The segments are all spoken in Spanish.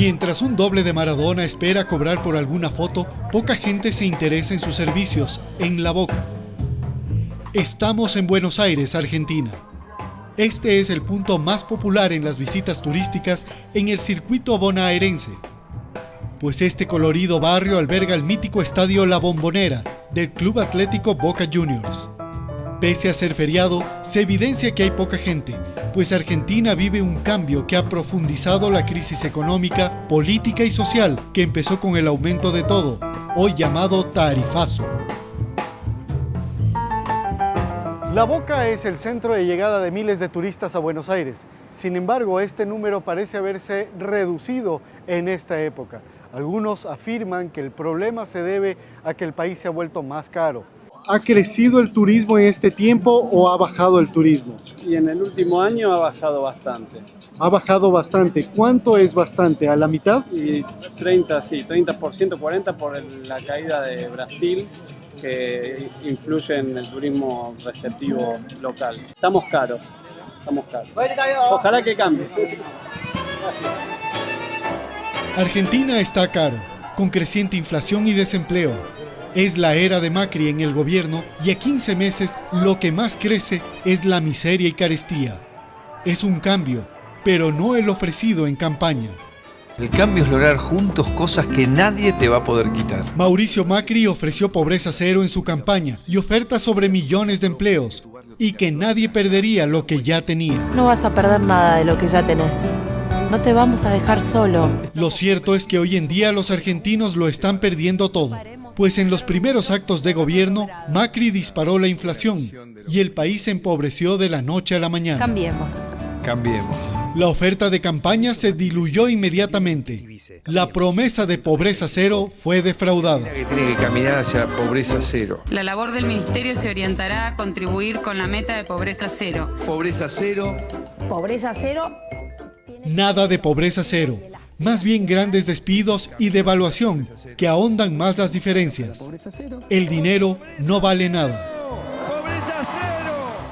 Mientras un doble de Maradona espera cobrar por alguna foto, poca gente se interesa en sus servicios, en la boca. Estamos en Buenos Aires, Argentina. Este es el punto más popular en las visitas turísticas en el circuito bonaerense, pues este colorido barrio alberga el mítico estadio La Bombonera del Club Atlético Boca Juniors. Pese a ser feriado, se evidencia que hay poca gente, pues Argentina vive un cambio que ha profundizado la crisis económica, política y social que empezó con el aumento de todo, hoy llamado tarifazo. La Boca es el centro de llegada de miles de turistas a Buenos Aires. Sin embargo, este número parece haberse reducido en esta época. Algunos afirman que el problema se debe a que el país se ha vuelto más caro. ¿Ha crecido el turismo en este tiempo o ha bajado el turismo? Y en el último año ha bajado bastante. Ha bajado bastante. ¿Cuánto es bastante? ¿A la mitad? Y 30, sí, 30%, 40% por el- la caída de Brasil que influye en el turismo receptivo local. Estamos caros, estamos caros. Ojalá que cambie. Argentina está caro, con creciente inflación y desempleo. Es la era de Macri en el gobierno y a 15 meses lo que más crece es la miseria y carestía. Es un cambio, pero no el ofrecido en campaña. El cambio es lograr juntos cosas que nadie te va a poder quitar. Mauricio Macri ofreció pobreza cero en su campaña y ofertas sobre millones de empleos y que nadie perdería lo que ya tenía. No vas a perder nada de lo que ya tenés. No te vamos a dejar solo. Lo cierto es que hoy en día los argentinos lo están perdiendo todo, pues en los primeros actos de gobierno, Macri disparó la inflación y el país se empobreció de la noche a la mañana. Cambiemos. Cambiemos. La oferta de campaña se diluyó inmediatamente. La promesa de pobreza cero fue defraudada. Que tiene que caminar hacia la pobreza cero. La labor del Ministerio se orientará a contribuir con la meta de pobreza cero. Pobreza cero. Pobreza cero. Nada de pobreza cero, más bien grandes despidos y devaluación que ahondan más las diferencias. El dinero no vale nada.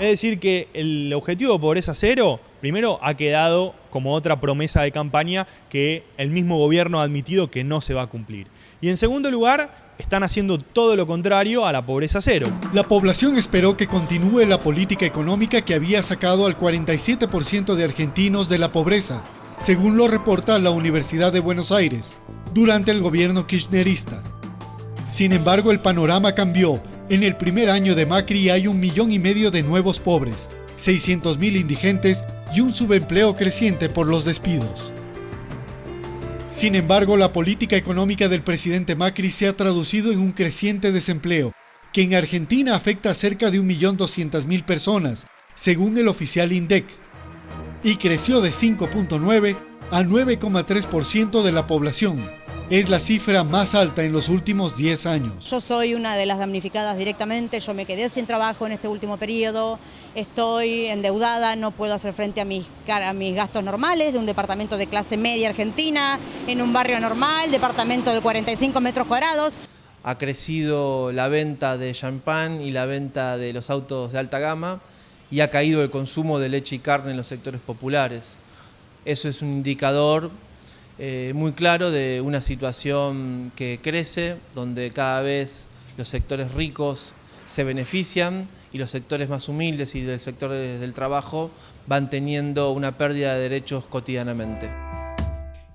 Es decir, que el objetivo de pobreza cero, primero, ha quedado como otra promesa de campaña que el mismo gobierno ha admitido que no se va a cumplir. Y en segundo lugar, están haciendo todo lo contrario a la pobreza cero. La población esperó que continúe la política económica que había sacado al 47% de argentinos de la pobreza, según lo reporta la Universidad de Buenos Aires, durante el gobierno kirchnerista. Sin embargo, el panorama cambió. En el primer año de Macri hay un millón y medio de nuevos pobres, 600.000 indigentes y un subempleo creciente por los despidos. Sin embargo, la política económica del presidente Macri se ha traducido en un creciente desempleo, que en Argentina afecta a cerca de 1.200.000 personas, según el oficial INDEC, y creció de 5.9 a 9,3% de la población. Es la cifra más alta en los últimos 10 años. Yo soy una de las damnificadas directamente, yo me quedé sin trabajo en este último periodo, estoy endeudada, no puedo hacer frente a mis, a mis gastos normales de un departamento de clase media argentina, en un barrio normal, departamento de 45 metros cuadrados. ha crecido la venta de champán y la venta de los autos de alta gama y ha caído el consumo de leche y carne en los sectores populares. Eso es un indicador eh, muy claro de una situación que crece, donde cada vez los sectores ricos se benefician y los sectores más humildes y del sector de- del trabajo van teniendo una pérdida de derechos cotidianamente.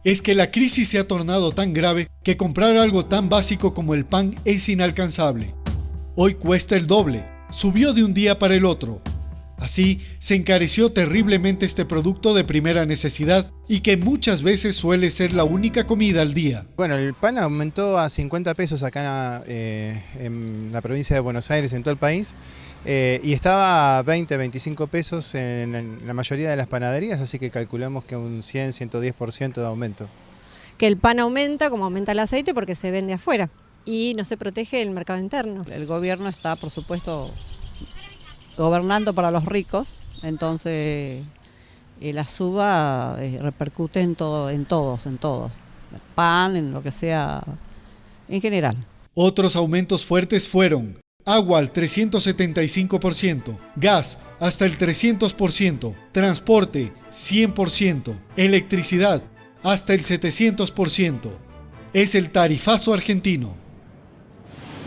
Es que la crisis se ha tornado tan grave que comprar algo tan básico como el pan es inalcanzable. Hoy cuesta el doble, subió de un día para el otro. Así, se encareció terriblemente este producto de primera necesidad y que muchas veces suele ser la única comida al día. Bueno, el pan aumentó a 50 pesos acá eh, en la provincia de Buenos Aires, en todo el país, eh, y estaba a 20, 25 pesos en, en la mayoría de las panaderías, así que calculamos que un 100, 110% de aumento. que el pan aumenta como aumenta el aceite porque se vende afuera y no se protege el mercado interno. El gobierno está, por supuesto, gobernando para los ricos, entonces eh, la suba eh, repercute en todo, en todos, en todos, pan, en lo que sea, en general. Otros aumentos fuertes fueron agua al 375%, gas hasta el 300%, transporte 100%, electricidad hasta el 700%. Es el tarifazo argentino.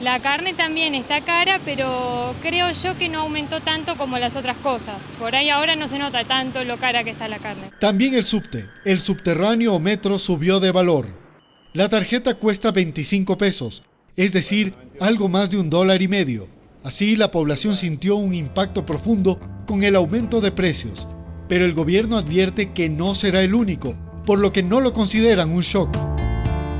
La carne también está cara, pero creo yo que no aumentó tanto como las otras cosas. Por ahí ahora no se nota tanto lo cara que está la carne. También el subte, el subterráneo o metro subió de valor. La tarjeta cuesta 25 pesos, es decir, algo más de un dólar y medio. Así la población sintió un impacto profundo con el aumento de precios, pero el gobierno advierte que no será el único, por lo que no lo consideran un shock.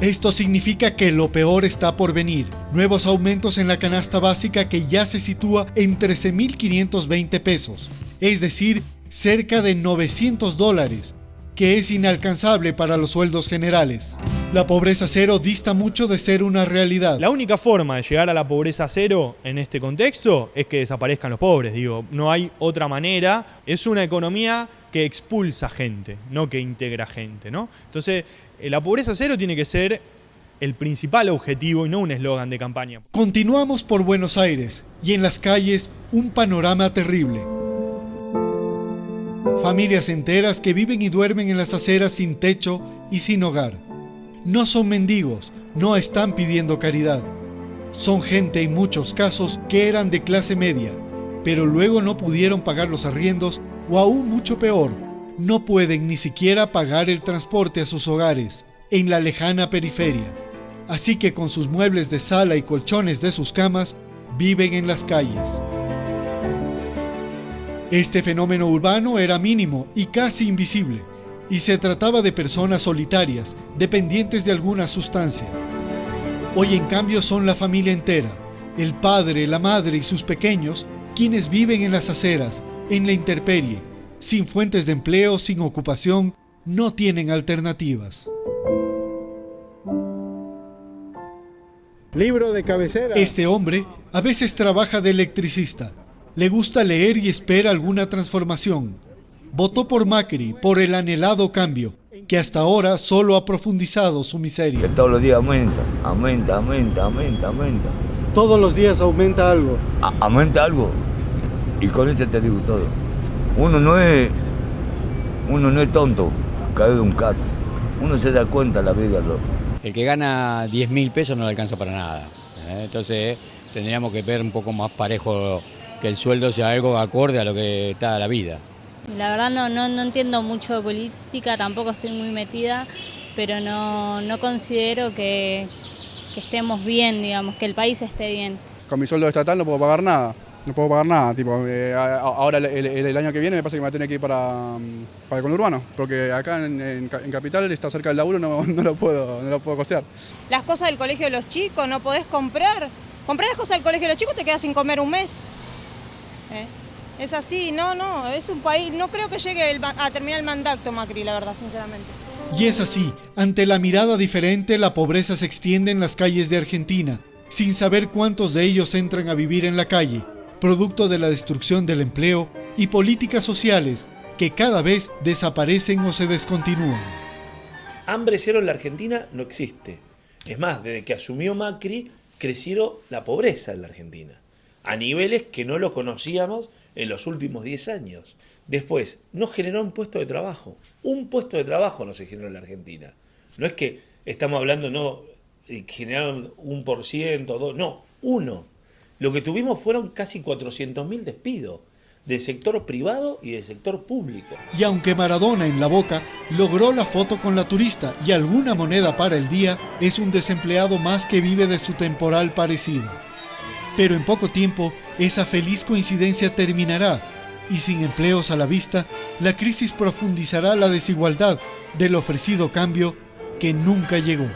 Esto significa que lo peor está por venir. Nuevos aumentos en la canasta básica que ya se sitúa en 13.520 pesos, es decir, cerca de 900 dólares, que es inalcanzable para los sueldos generales. La pobreza cero dista mucho de ser una realidad. La única forma de llegar a la pobreza cero en este contexto es que desaparezcan los pobres, digo, no hay otra manera. Es una economía que expulsa gente, no que integra gente, ¿no? Entonces, la pobreza cero tiene que ser el principal objetivo y no un eslogan de campaña. Continuamos por Buenos Aires y en las calles un panorama terrible. Familias enteras que viven y duermen en las aceras sin techo y sin hogar. No son mendigos, no están pidiendo caridad. Son gente en muchos casos que eran de clase media, pero luego no pudieron pagar los arriendos o aún mucho peor, no pueden ni siquiera pagar el transporte a sus hogares en la lejana periferia. Así que con sus muebles de sala y colchones de sus camas, viven en las calles. Este fenómeno urbano era mínimo y casi invisible, y se trataba de personas solitarias, dependientes de alguna sustancia. Hoy en cambio son la familia entera, el padre, la madre y sus pequeños, quienes viven en las aceras, en la intemperie, sin fuentes de empleo, sin ocupación, no tienen alternativas. Libro de cabecera. Este hombre a veces trabaja de electricista. Le gusta leer y espera alguna transformación. Votó por Macri por el anhelado cambio, que hasta ahora solo ha profundizado su miseria. Que todos los días aumenta, aumenta, aumenta, aumenta, aumenta. Todos los días aumenta algo. aumenta algo. Y con eso te digo todo. Uno no es, uno no es tonto, cae de un cato. Uno se da cuenta la vida. Lo... El que gana 10 mil pesos no le alcanza para nada. ¿eh? Entonces tendríamos que ver un poco más parejo que el sueldo sea algo acorde a lo que está la vida. La verdad no, no, no entiendo mucho de política, tampoco estoy muy metida, pero no, no considero que, que estemos bien, digamos, que el país esté bien. Con mi sueldo estatal no puedo pagar nada no puedo pagar nada. Tipo, eh, ahora el, año que viene me parece que me va a tener que ir para, para el conurbano, porque acá en, Capital está cerca del laburo, no, no, lo puedo, no lo puedo costear. Las cosas del colegio de los chicos no podés comprar. Comprar las cosas del colegio de los chicos te quedas sin comer un mes. ¿Eh? Es así, no, no, es un país, no creo que llegue a terminar el mandato Macri, la verdad, sinceramente. Y es así, ante la mirada diferente, la pobreza se extiende en las calles de Argentina, sin saber cuántos de ellos entran a vivir en la calle, producto de la destrucción del empleo y políticas sociales que cada vez desaparecen o se descontinúan. Hambre cero en la Argentina no existe. Es más, desde que asumió Macri, crecieron la pobreza en la Argentina, a niveles que no lo conocíamos en los últimos 10 años. Después, no generó un puesto de trabajo. Un puesto de trabajo no se generó en la Argentina. No es que estamos hablando, no, eh, generaron un por ciento, dos, no, uno. Lo que tuvimos fueron casi 400.000 despidos del sector privado y del sector público. Y aunque Maradona en la boca logró la foto con la turista y alguna moneda para el día, es un desempleado más que vive de su temporal parecido. Pero en poco tiempo, esa feliz coincidencia terminará y sin empleos a la vista, la crisis profundizará la desigualdad del ofrecido cambio que nunca llegó.